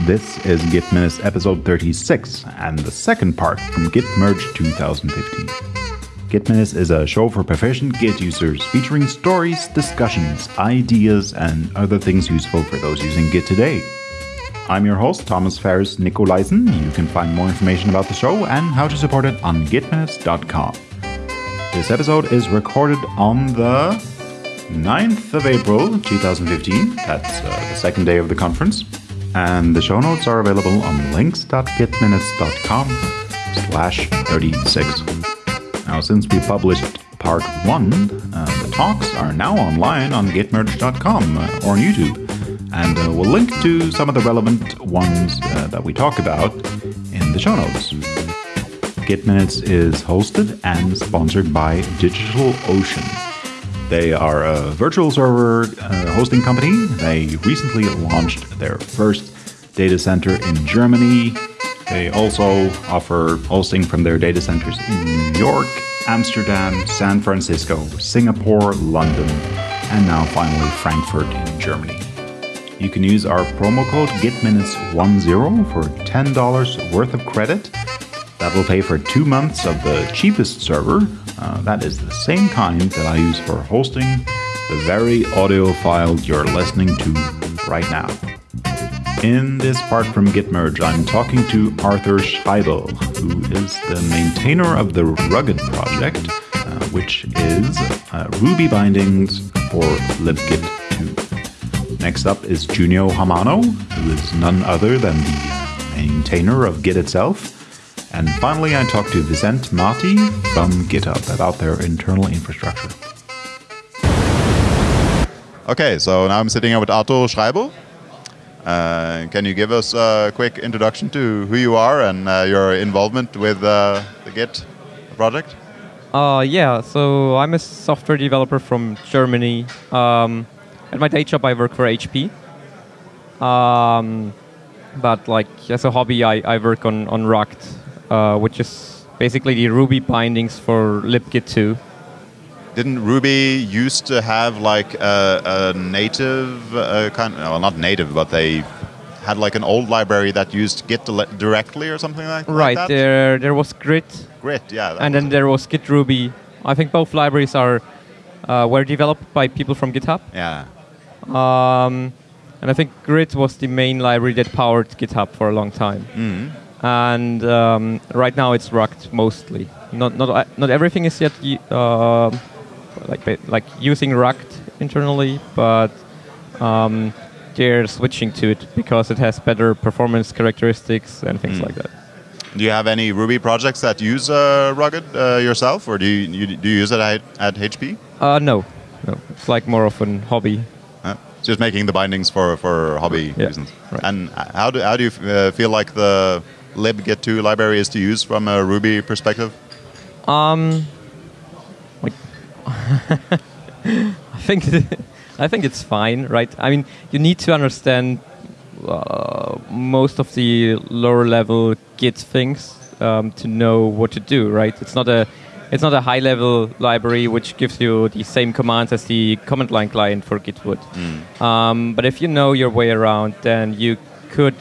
This is Git Minutes episode 36 and the second part from Git Merge 2015. Git Minutes is a show for proficient Git users featuring stories, discussions, ideas, and other things useful for those using Git today. I'm your host, Thomas Ferris Nicolaisen. You can find more information about the show and how to support it on gitminutes.com. This episode is recorded on the 9th of April 2015. That's uh, the second day of the conference. And the show notes are available on links.gitminutes.com slash 36. Now, since we published part 1, uh, the talks are now online on gitmerge.com uh, or on YouTube. And uh, we'll link to some of the relevant ones uh, that we talk about in the show notes. Git Minutes is hosted and sponsored by DigitalOcean. They are a virtual server uh, hosting company. They recently launched their first data center in Germany. They also offer hosting from their data centers in New York, Amsterdam, San Francisco, Singapore, London, and now finally Frankfurt in Germany. You can use our promo code GitMinutes10 for $10 worth of credit. That will pay for two months of the cheapest server. Uh, that is the same kind that I use for hosting the very audio file you're listening to right now. In this part from Gitmerge, I'm talking to Arthur Schreiber, who is the maintainer of the Rugged project, uh, which is uh, Ruby bindings for libgit 2. Next up is Junio Hamano, who is none other than the maintainer of Git itself. And finally, I talked to Vicent Marti from GitHub about their internal infrastructure. Okay, so now I'm sitting here with Arthur Schreiber. Uh, can you give us a quick introduction to who you are and uh, your involvement with uh, the Git project? Uh, yeah, so I'm a software developer from Germany. Um, at my day job, I work for HP. Um, but like as a hobby, I, I work on, on Rugged, uh, which is basically the Ruby bindings for libgit 2. Didn't Ruby used to have like a, a native uh, kind? Well, not native, but they had like an old library that used Git directly or something like, right, like that. Right. There there was Grit. Grit, yeah. And then there was Git Ruby. I think both libraries are uh, were developed by people from GitHub. Yeah. Um, and I think Grit was the main library that powered GitHub for a long time. Mm. And um, right now it's Rugged mostly. Not not not everything is yet uh, like like using Rugged internally, but um, they're switching to it because it has better performance characteristics and things Mm. like that. Do you have any Ruby projects that use uh, Rugged uh, yourself, or do you, you do you use it at, at HP? Uh, no, no, it's like more of an hobby. Uh, just making the bindings for, for hobby Yeah, reasons. right. And how do how do you uh, feel like the libgit2 library is to use from a Ruby perspective? Um, like, I think I think it's fine, right? I mean, you need to understand uh, most of the lower level Git things um, to know what to do, right? It's not a it's not a high level library which gives you the same commands as the command line client for Git would. Um, but if you know your way around, then you could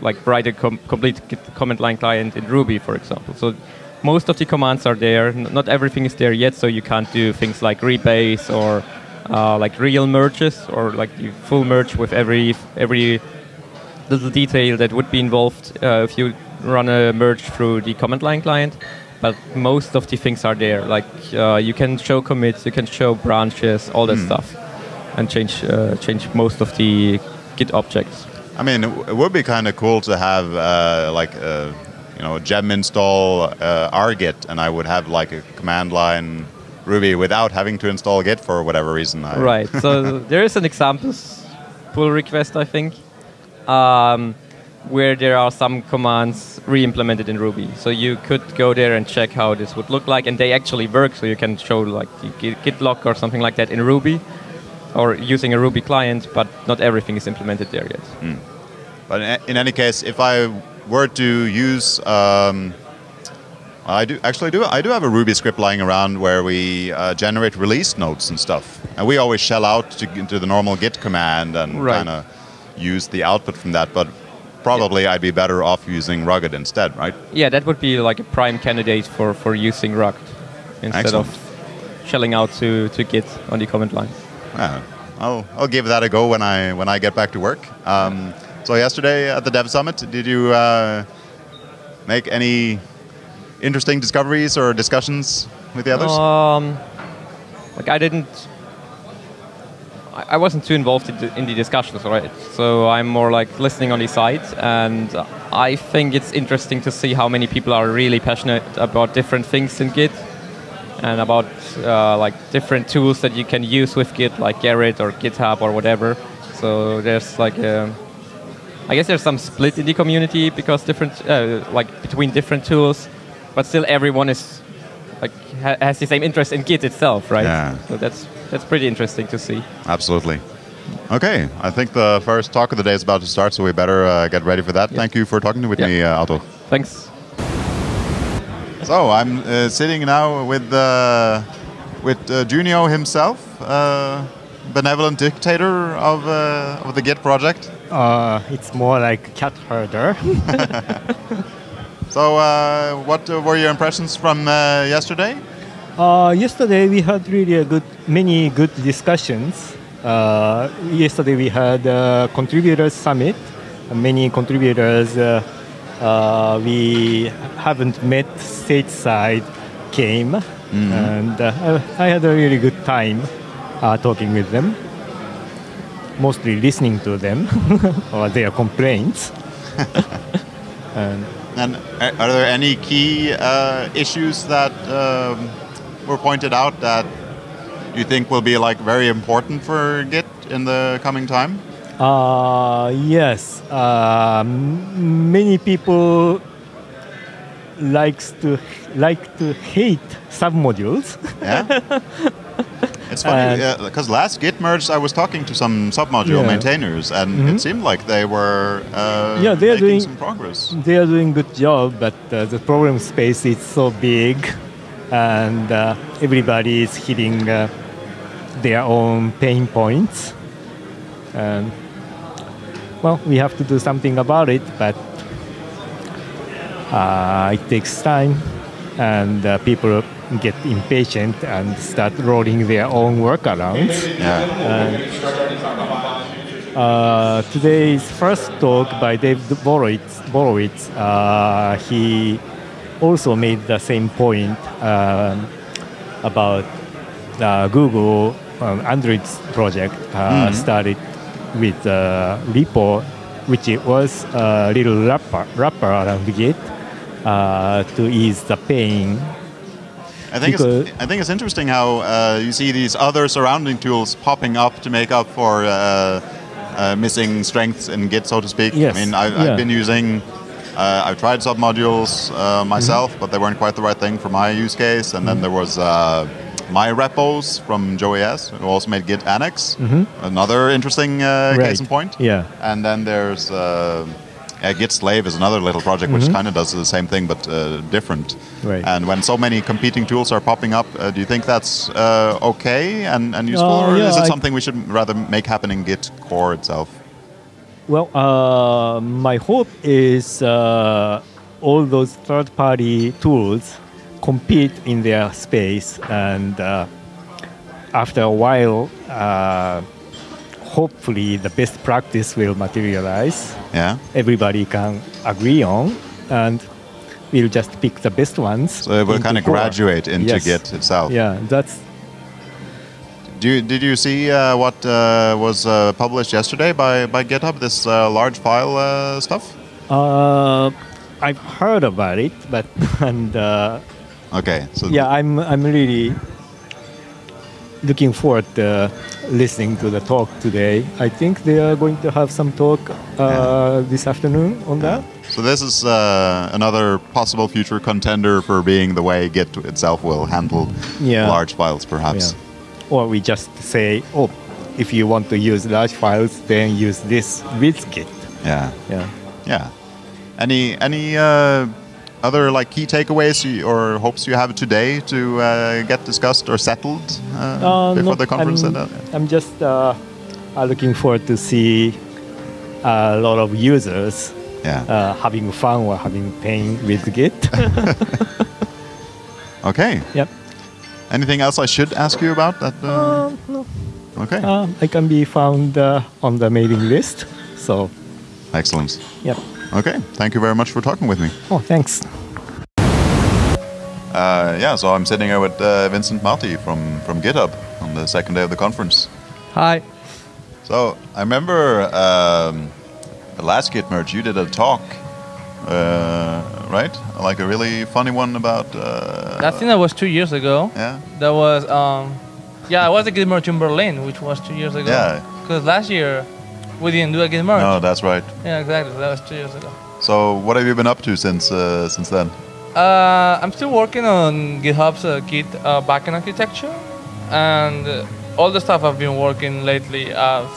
like write a com- complete command line client in Ruby, for example. So most of the commands are there. N- not everything is there yet, so you can't do things like rebase or uh, like real merges or like the full merge with every every little detail that would be involved uh, if you run a merge through the command line client. But most of the things are there. Like uh, you can show commits, you can show branches, all that stuff, and change uh, change most of the Git objects. I mean, it, would be kind of cool to have uh, like uh, you know gem install uh, rgit, and I would have like a command line Ruby without having to install Git for whatever reason. I, Right. so there is an examples pull request, I think, um, where there are some commands re-implemented in Ruby. So you could go there and check how this would look like, and they actually work. So you can show like Git, Git log or something like that in Ruby, or using a Ruby client. But not everything is implemented there yet. But in, any case, if I were to use, um, I do actually do. I do have a Ruby script lying around where we uh, generate release notes and stuff, and we always shell out to, to the normal Git command and Right. kind of use the output from that. But probably I'd be better off using Rugged instead, right? Yeah, that would be like a prime candidate for, for using Rugged instead Excellent. of shelling out to, to Git on the command line. Yeah, I'll, I'll give that a go when I when I get back to work. Um, so yesterday at the Dev Summit, did you uh, make any interesting discoveries or discussions with the others? Um, like I didn't. I wasn't too involved in the, in the discussions, right? So I'm more like listening on the side, and I think it's interesting to see how many people are really passionate about different things in Git, and about uh, like different tools that you can use with Git, like Gerrit or GitHub or whatever. So there's like a, I guess there's some split in the community because different, uh, like between different tools, but still everyone is like ha- has the same interest in Git itself, right? Yeah. So that's that's pretty interesting to see. Absolutely. Okay, I think the first talk of the day is about to start, so we better uh, get ready for that. Thank you for talking with Yeah. me, uh. Thanks. So I'm uh, sitting now with uh, with uh, Junio himself, uh, benevolent dictator of uh, of the Git project. Uh, it's more like cat herder. So, uh, what uh, were your impressions from uh, yesterday? uh, yesterday we had really a good, many good discussions. Uh, yesterday we had a contributors summit. Many contributors uh, uh, we haven't met stateside came, and uh, I had a really good time uh, talking with them. Mostly listening to them or their complaints. and And are there any key uh, issues that um, were pointed out that you think will be like very important for Git in the coming time? Uh, yes. Uh, m- many people likes to like to hate submodules. Yeah. It's funny because last Git merge, I was talking to some submodule Yeah. maintainers, and it seemed like they were uh, Yeah, they're making doing- some progress. they are doing good job, but uh, the problem space is so big, and uh, everybody is hitting uh, their own pain points. And well, we have to do something about it, but uh, it takes time, and uh, people get impatient and start rolling their own workarounds. Yeah. Uh, today's first talk by Dave Borowitz, Borowitz uh, he also made the same point um, about uh, Google um, Android project uh, started with uh, repo, which it was a little wrapper, wrapper around Git uh, to ease the pain. I think Because- it's, I think it's interesting how uh, you see these other surrounding tools popping up to make up for uh, uh, missing strengths in Git, so to speak. Yes, I mean, I, yeah. I've been using, uh, I've tried submodules uh, myself, Mm-hmm. but they weren't quite the right thing for my use case. And then there was uh, my repos from Joey Hess, who also made Git Annex, another interesting uh, Mm-hmm. Right. case in point. Yeah. And then there's uh, Git Slave is another little project which kind of does the same thing but uh, different. Mm-hmm. Right. And when so many competing tools are popping up, uh, do you think that's uh, okay and, and useful, or yeah, is it I- something we should rather make happen in Git core itself? Well, uh, my hope is uh, all those third-party tools compete in their space, and uh, after a while, uh, hopefully the best practice will materialize. Yeah. Everybody can agree on, and we'll just pick the best ones. So it will kind of core. graduate into Yes. Git itself. Yeah, that's Do you, did you see uh, what uh, was uh, published yesterday by, by GitHub, this uh, large file uh, stuff? uh, I've heard about it, but and uh, Okay. So yeah, I'm I'm really looking forward to listening to the talk today. I think they are going to have some talk uh, this afternoon on that. So this is uh, another possible future contender for being the way Git itself will handle Yeah. large files, perhaps. Yeah. Or we just say, oh, if you want to use large files, then use this with Git. Yeah. Yeah. Yeah. Any any uh, other like key takeaways you, or hopes you have today to uh, get discussed or settled uh, Uh, before no, the conference? I'm, and, uh, I'm just uh, uh, looking forward to see a lot of users Yeah. having fun or having pain with Git. Okay. yep. Anything else I should ask you about? That. Uh, Uh, no. okay. Uh, I can be found uh, on the mailing list. So, Excellent. yep. Okay. Thank you very much for talking with me. Oh, thanks. Uh, yeah. So I'm sitting here with uh, Vincent Marti from from GitHub on the second day of the conference. Hi. So I remember um, the last Git merge you did a talk, uh, right? Like a really funny one about. Uh, I think that was two years ago. yeah. That was, um, yeah, I was a Git merge in Berlin, which was two years ago. Yeah. Because last year we didn't do a Git merge. No, that's right. Yeah, exactly. That was two years ago. So what have you been up to since uh, since then? Uh, I'm still working on GitHub's uh, Git uh, backend architecture, and uh, all the stuff I've been working lately, I've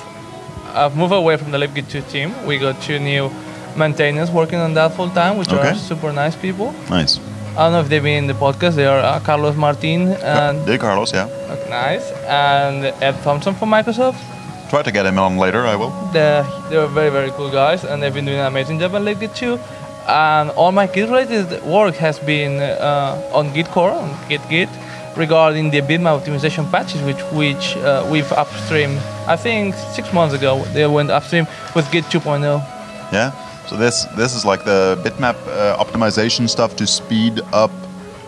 I've moved away from the libgit2 team. We got two new maintainers working on that full time, which Okay. are super nice people. Nice. I don't know if they've been in the podcast. They are uh, Carlos Martin and Did Carlos? Yeah. nice, and Ed Thomson from Microsoft. Try to get him on later. I will. They're, they're very, very cool guys, and they've been doing an amazing job on libgit2. And all my Git-related work has been uh, on Git core, on Git Git, regarding the bitmap optimization patches, which which uh, we've upstream. I think six months ago they went upstream with Git 2.0. Yeah. So this this is like the bitmap uh, optimization stuff to speed up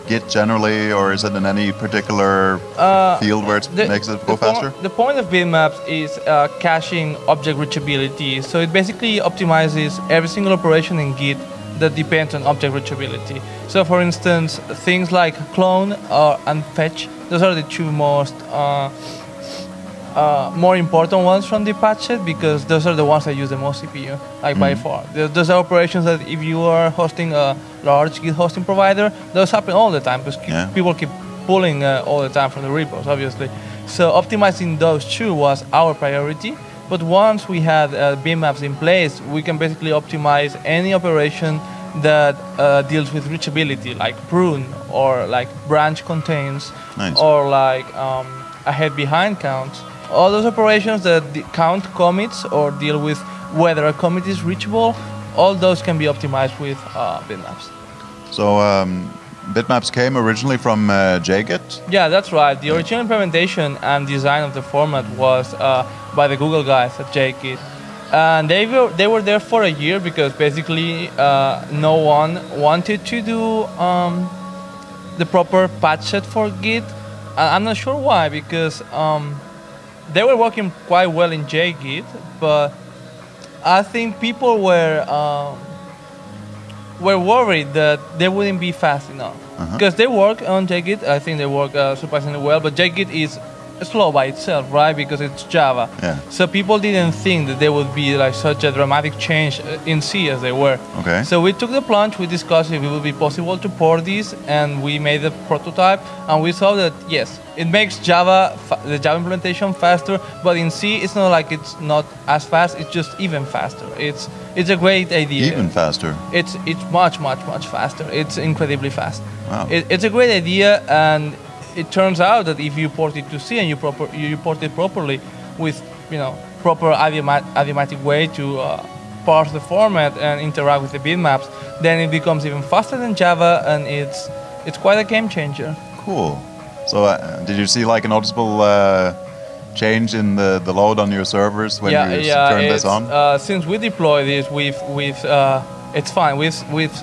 Git generally, or is it in any particular Uh, field where it The- makes it go faster? the point of bitmaps is uh, caching object reachability. So it basically optimizes every single operation in Git that depends on object reachability. So for instance, things like clone or and fetch, those are the two most uh, uh, more important ones from the patch set because those are the ones that use the most CPU, like by far. Those are operations that if you are hosting a large Git hosting provider, those happen all the time because Yeah. people keep pulling uh, all the time from the repos, obviously. So optimizing those two was our priority. But once we had uh, bitmaps in place, we can basically optimize any operation that uh, deals with reachability, like prune or like branch contains, Nice. or like um, ahead behind counts. All those operations that count commits or deal with whether a commit is reachable, all those can be optimized with uh, bitmaps. So um, bitmaps came originally from uh, JGit. Yeah, that's right. The original implementation and design of the format was uh, by the Google guys at JGit. And they were, they were there for a year because basically uh, no one wanted to do um, the proper patch set for Git. I'm not sure why because um, they were working quite well in JGit, but I think people were um, were worried that they wouldn't be fast enough because they work on JGit. I think they work uh, surprisingly well, but JGit is slow by itself, right? Because it's Java. Yeah. So people didn't think that there would be like such a dramatic change uh, in C as they were. Okay. So we took the plunge. We discussed if it would be possible to port these, and we made the prototype. And we saw that yes, it makes Java the Java implementation faster. But in C, it's not like it's not as fast. It's just even faster. It's it's a great idea. Even faster. It's it's much much much faster. It's incredibly fast. Wow. It, it's a great idea, and it turns out that if you port it to C and you proper you port it properly with you know proper idiomatic way to uh, parse the format and interact with the bitmaps, then it becomes even faster than Java, and it's it's quite a game changer. Cool. So uh, did you see like a noticeable uh, change in the, the load on your servers when yeah, you yeah. turned this on? Uh, since we deploy this, we've we've uh, it's fine. We've we've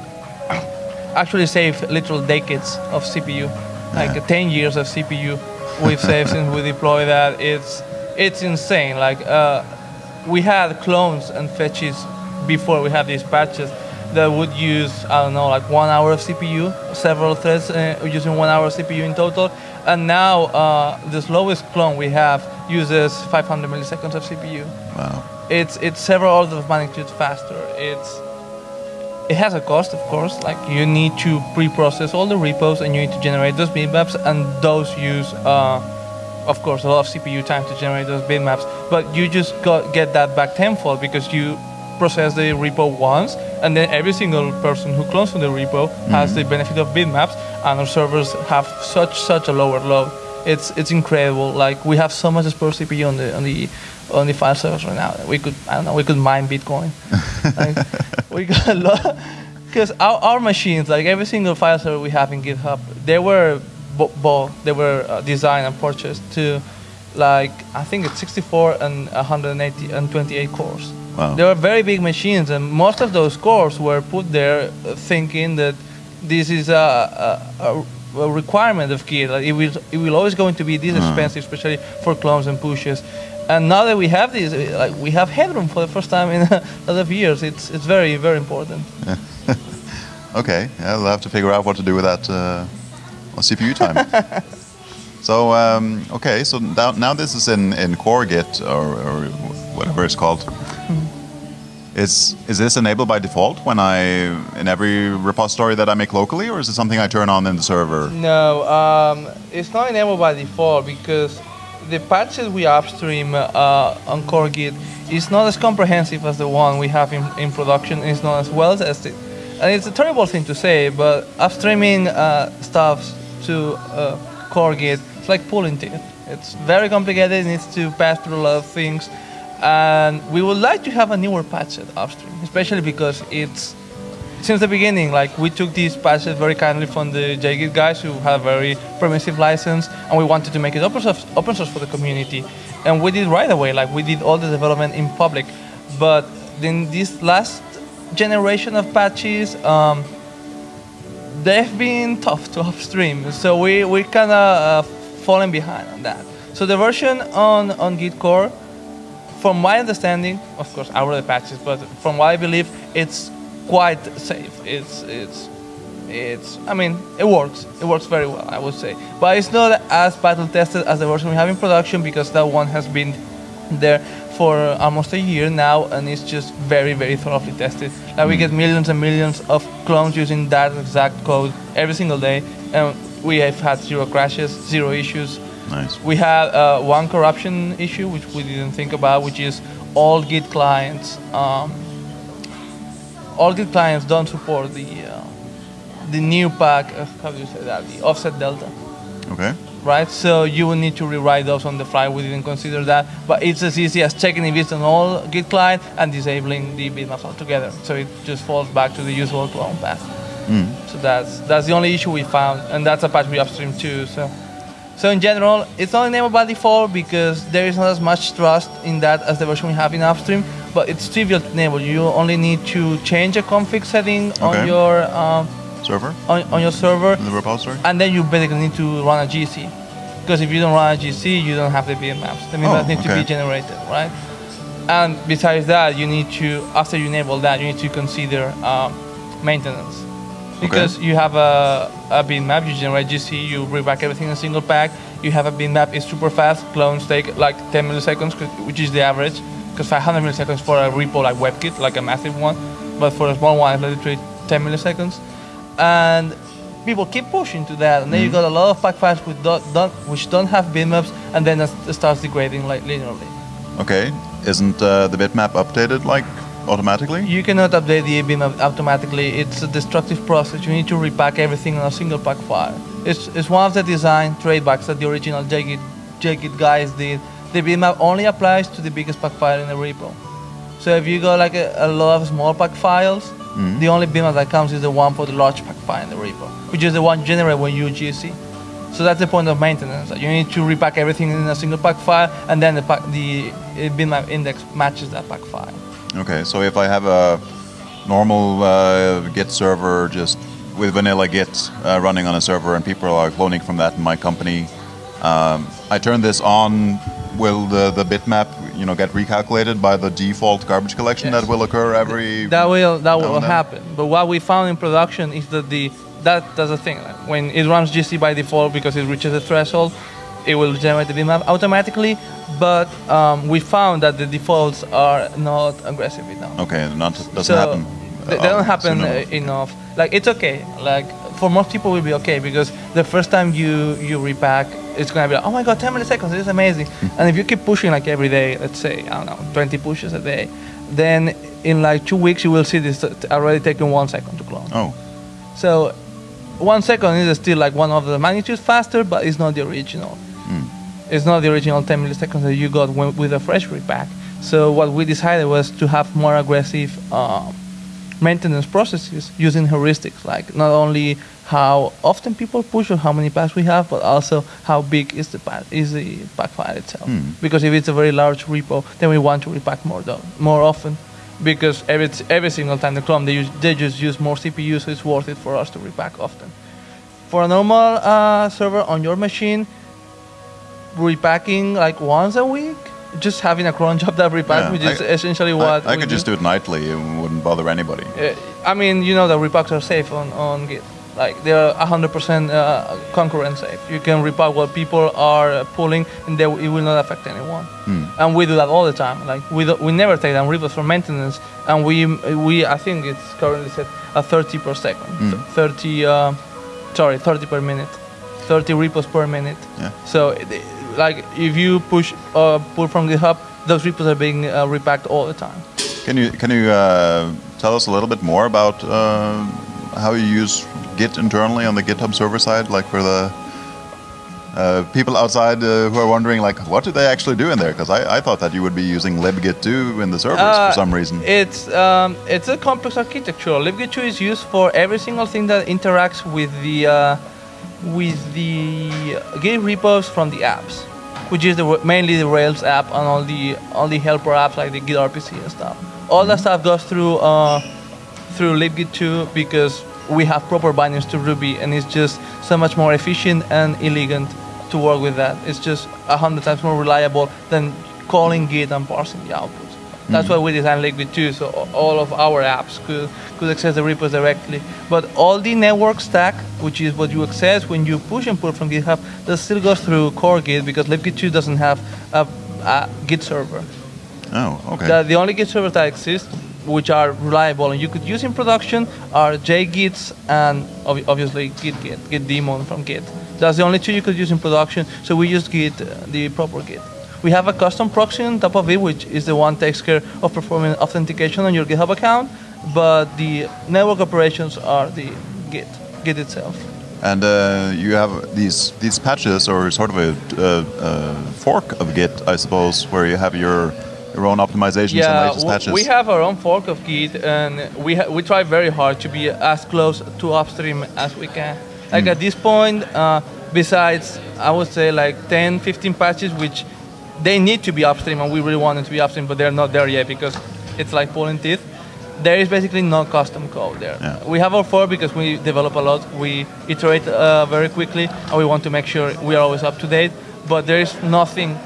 actually saved literal decades of CPU, like Yeah. 10 years of CPU. We've saved since we deploy that. It's it's insane. Like uh, we had clones and fetches before we had these patches that would use I don't know like one hour of CPU, several threads uh, using one hour of CPU in total. And now uh, the slowest clone we have uses 500 milliseconds of CPU wow. it's it's several orders of magnitude faster. It's it has a cost, of course. Like you need to pre-process all the repos and you need to generate those bitmaps, and those use, uh, of course, a lot of CPU time to generate those bitmaps. But you just got, get that back tenfold because you process the repo once, and then every single person who clones from the repo has the benefit of bitmaps, and our servers have such such a lower load. It's it's incredible. Like we have so much spare CPU on the on the on the file servers right now. We could I don't know we could mine Bitcoin. like, we got a lot because our, our machines, like every single file server we have in GitHub, they were bo- they were uh, designed and purchased to like I think it's 64 and 180 and 28 cores. Wow. They were very big machines, and most of those cores were put there uh, thinking that this is a, a, a a requirement of Git. Like it will, it will always going to be this expensive, especially for clones and pushes. And now that we have this, uh, like we have headroom for the first time in a lot of years. It's it's very very important. Okay, yeah, we'll have to figure out what to do with that uh, CPU time. so, um, okay, so now, now this is in, in core Git or, or whatever it's called. Is, is this enabled by default when I in every repository that I make locally, or is it something I turn on in the server? No, um, it's not enabled by default because the patches we upstream uh, on core Git is not as comprehensive as the one we have in, in production. It's not as well tested. And it's a terrible thing to say, but upstreaming uh, stuff to uh, core Git, it's like pulling teeth. It's very complicated. It needs to pass through a lot of things. And we would like to have a newer patch set upstream, especially because it's since the beginning, like we took these patches very kindly from the JGit guys who have a very permissive license, and we wanted to make it open source, open source for the community. And we did right away, like we did all the development in public. But in this last generation of patches, um, they've been tough to upstream. So we we kind of uh, fallen behind on that. So the version on on Git core, from my understanding, of course, the patches, but from what I believe, it's quite safe. It's it's it's. I mean, it works. It works very well, I would say. But it's not as battle tested as the version we have in production because that one has been there for almost a year now, and it's just very very thoroughly tested. Like we get millions and millions of clones using that exact code every single day, and we have had zero crashes, zero issues. Nice. We had uh, one corruption issue which we didn't think about, which is all Git clients. Um, all the clients don't support the uh, the new pack. Uh, how do you say that? The offset delta, Okay. right? So you will need to rewrite those on the fly. We didn't consider that, but it's as easy as checking if it's on all Git client and disabling the bitmaps altogether. So it just falls back to the usual clone path. So that's that's the only issue we found, and that's a patch we upstream too. So. So in general, it's not enabled by default because there is not as much trust in that as the version we have in upstream. But it's trivial to enable. You only need to change a config setting Okay. on your um, Server on, on your server, in the repository. and then you basically need to run a GC. Because if you don't run a GC, you don't have the bitmaps. The bitmaps Oh, need to be generated, right? And besides that, you need to after you enable that, you need to consider um, maintenance. Because you have a, a bitmap, you generate GC, you bring back everything in a single pack. You have a bitmap, it's super fast. Clones take like 10 milliseconds, which is the average. Because 500 milliseconds for a repo like WebKit, like a massive one, but for a small one, it's literally 10 milliseconds. And people keep pushing to that, and then you got a lot of pack files which don't, don't, which don't have bitmaps, and then it starts degrading like linearly. Okay. Isn't uh, the bitmap updated like automatically? You cannot update the bitmap automatically. It's a destructive process. You need to repack everything on a single pack file. It's, it's one of the design trademarks that the original JGit, JGit guys did. The bitmap only applies to the biggest pack file in the repo. So if you got like a, a lot of small pack files, the only bitmap that comes is the one for the large pack file in the repo, which is the one generated when you GC. So that's the point of maintenance. You need to repack everything in a single pack file, and then the, pack, the uh, bitmap index matches that pack file. Okay, so if I have a normal uh, Git server just with vanilla Git uh, running on a server and people are cloning from that in my company, um, I turn this on. Will the, the bitmap you know get recalculated by the default garbage collection Yes. that will occur every? That will that will happen. But what we found in production is that the that does a thing. When it runs GC by default because it reaches the threshold, it will generate the bitmap automatically. But um, we found that the defaults are not aggressive enough. Okay, not doesn't so happen. They, uh, they don't happen uh, enough. enough. Like it's okay. Like for most people, will be okay because the first time you you repack, it's gonna be like, oh my god, 10 milliseconds, this is amazing. Hmm. and if you keep pushing like every day, let's say I don't know, 20 pushes a day, then in like two weeks you will see this already taking one second to clone. Oh, So one second is still like one of the magnitudes faster, but it's not the original. It's not the original 10 milliseconds that you got when, with a fresh repack. So what we decided was to have more aggressive um, maintenance processes using heuristics, like not only how often people push or how many packs we have, but also how big is the pack, is the pack file itself. Because if it's a very large repo, then we want to repack more though, more often. Because every every single time they clone, they use, they just use more CPU, so it's worth it for us to repack often. For a normal uh, server on your machine, repacking like once a week, just having a cron job that repacks, Yeah, which is I- essentially what I we could just do it nightly. It wouldn't bother anybody. Uh, I mean, you know that repacks are safe on, on Git. Like they're 100% uh, concurrent safe. You can repack what people are pulling, and they, it will not affect anyone. And we do that all the time. Like we do, we never take down repos for maintenance, and we we I think it's currently set at 30 per second, Th- 30 uh, sorry 30 per minute, 30 repos per minute. Yeah. So it- like if you push uh, pull from GitHub, those repos are being uh, repacked all the time. Can you can you uh, tell us a little bit more about uh, how you use Git internally on the GitHub server side, like for the uh, people outside uh, who are wondering, like, what do they actually do in there? Because I, I thought that you would be using libgit2 in the servers Uh, for some reason. It's um, it's a complex architecture. libgit2 is used for every single thing that interacts with the uh, with the Git repos from the apps, which is the, mainly the Rails app and all the all the helper apps like the Git RPC and stuff. All that stuff goes through uh, through libgit2 because we have proper bindings to Ruby, and it's just so much more efficient and elegant to work with that. It's just a hundred times more reliable than calling Git and parsing the outputs. That's why we designed libgit2, so all of our apps could, could access the repos directly. But all the network stack, which is what you access when you push and pull from GitHub, that still goes through core Git because libgit2 doesn't have a, a Git server. oh, okay. The, the only Git servers that exist, which are reliable and you could use in production, are JGits and ob- obviously Git Git, Git daemon from Git. That's the only two you could use in production. So we use Git, uh, the proper Git. We have a custom proxy on top of it, which is the one takes care of performing authentication on your GitHub account. But the network operations are the Git, Git itself. And uh, you have these these patches, or sort of a, uh, uh, fork of Git, I suppose, where you have your your own optimizations and latest patches. we have our own fork of Git, and we ha- we try very hard to be as close to upstream as we can. Like Hmm. at this point, uh, besides I would say like 10, 15 patches, which they need to be upstream, and we really want them to be upstream, but they're not there yet because it's like pulling teeth. There is basically no custom code there. Yeah. We have our four because we develop a lot. We iterate uh, very quickly, and we want to make sure we are always up to date. But there is nothing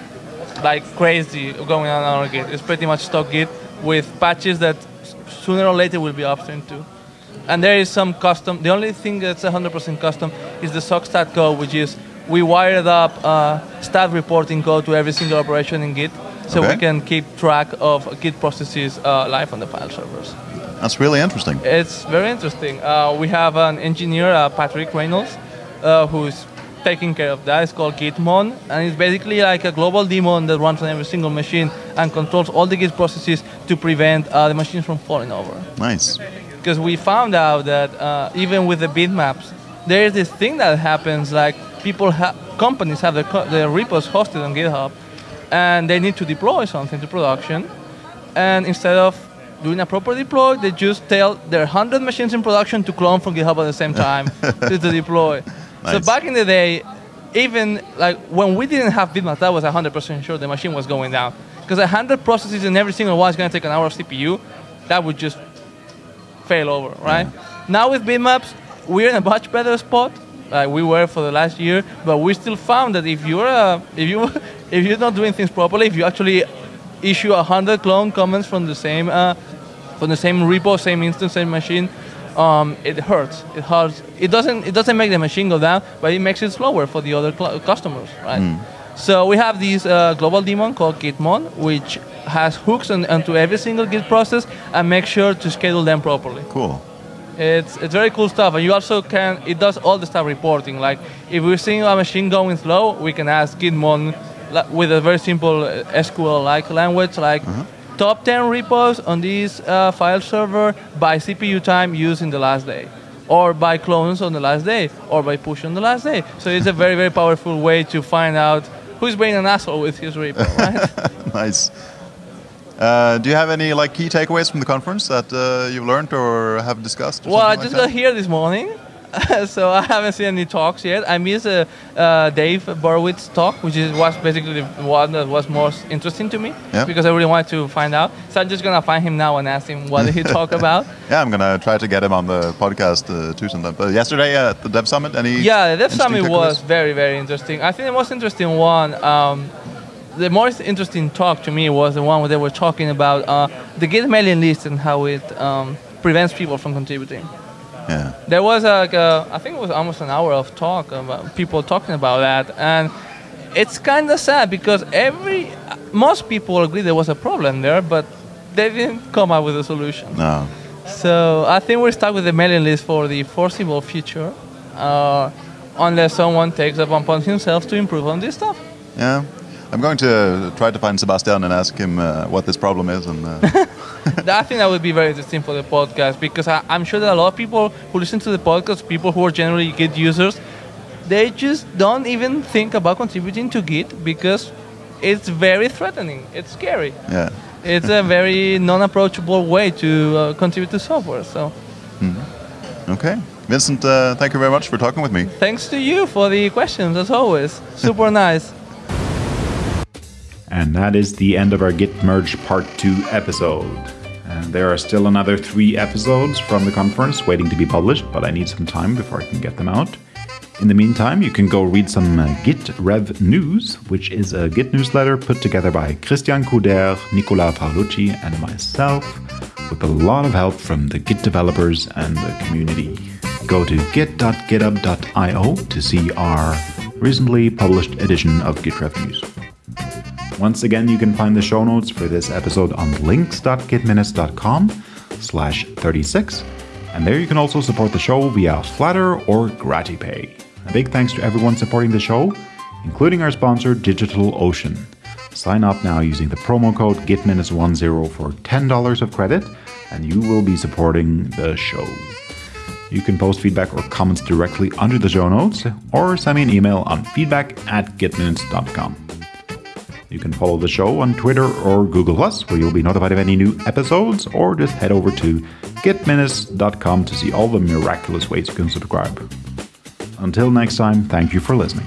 like crazy going on on our Git. It's pretty much stock Git with patches that sooner or later will be upstream too. And there is some custom. The only thing that's 100% custom is the sockstat code, which is we wired up uh, stat reporting code to every single operation in Git, so Okay. we can keep track of Git processes uh, live on the file servers. That's really interesting. It's very interesting. Uh, we have an engineer, uh, Patrick Reynolds, uh, who's taking care of that. It's called Gitmon, and it's basically like a global daemon that runs on every single machine and controls all the Git processes to prevent uh, the machines from falling over. Nice. Because we found out that uh, even with the bitmaps, there is this thing that happens like people, ha- companies have their, co- their repos hosted on GitHub, and they need to deploy something to production, and instead of doing a proper deploy, they just tell their 100 machines in production to clone from GitHub at the same time to, to deploy. So back in the day, even like when we didn't have bitmaps, that was 100% sure the machine was going down. Because 100 processes in every single one is going to take an hour of CPU, that would just fail over, right? Now with bitmaps, we're in a much better spot. Like we were for the last year, but we still found that if you're uh, if you if you're not doing things properly, if you actually issue a hundred clone comments from the same uh, from the same repo, same instance, same machine, um, it hurts. It hurts. It doesn't it doesn't make the machine go down, but it makes it slower for the other cl- customers, right? So we have this uh, global daemon called Gitmon, which has hooks on, onto every single Git process and make sure to schedule them properly. Cool. It's it's very cool stuff, and you also can. It does all the stuff reporting. Like if we're seeing a machine going slow, we can ask Gitmon with a very simple uh, SQL-like language, like top 10 repos on this uh, file server by CPU time used in the last day, or by clones on the last day, or by push on the last day. So it's a very very powerful way to find out who's being an asshole with his repo, right? nice. Uh, do you have any like key takeaways from the conference that uh, you've learned or have discussed? or Well, I just like got here this morning, so I haven't seen any talks yet. I missed uh, uh, Dave Borowitz talk, which is was basically the one that was most interesting to me Yeah. because I really wanted to find out. So I'm just gonna find him now and ask him what did he talk about. Yeah, I'm gonna try to get him on the podcast uh, too sometime. But yesterday at the Dev Summit, any? Yeah, the Dev Summit takeaways? was very, very interesting. I think the most interesting one, um, the most interesting talk to me was the one where they were talking about uh, the Git mailing list and how it um, prevents people from contributing. Yeah. There was like a, I think it was almost an hour of talk about people talking about that, and it's kind of sad because every most people agree there was a problem there, but they didn't come up with a solution. No. So I think we're stuck with the mailing list for the foreseeable future, uh, unless someone takes it upon himself to improve on this stuff. Yeah. I'm going to try to find Sebastian and ask him uh, what this problem is, and uh, I think that would be very interesting for the podcast because I, I'm sure that a lot of people who listen to the podcast, people who are generally Git users, they just don't even think about contributing to Git because it's very threatening. It's scary. yeah. It's a very non-approachable way to uh, contribute to software. So Okay. Vincent, uh, thank you very much for talking with me. thanks to you for the questions as always. Super nice. And that is the end of our Git Merge Part 2 episode. And there are still another three episodes from the conference waiting to be published, but I need some time before I can get them out. In the meantime, you can go read some uh, Git Rev News, which is a Git newsletter put together by Christian Couder, Nicola Paolucci, and myself, with a lot of help from the Git developers and the community. Go to git.github.io to see our recently published edition of Git Rev News. Once again, you can find the show notes for this episode on links.gitminutes.com slash 36. And there you can also support the show via Flattr or GratiPay. A big thanks to everyone supporting the show, including our sponsor, DigitalOcean. Sign up now using the promo code GitMinutes10 for $10 of credit, and you will be supporting the show. You can post feedback or comments directly under the show notes, or send me an email on feedback at gitminutes.com. You can follow the show on Twitter or Google Plus, where you'll be notified of any new episodes, or just head over to gitminutes.com to see all the miraculous ways you can subscribe. Until next time, thank you for listening.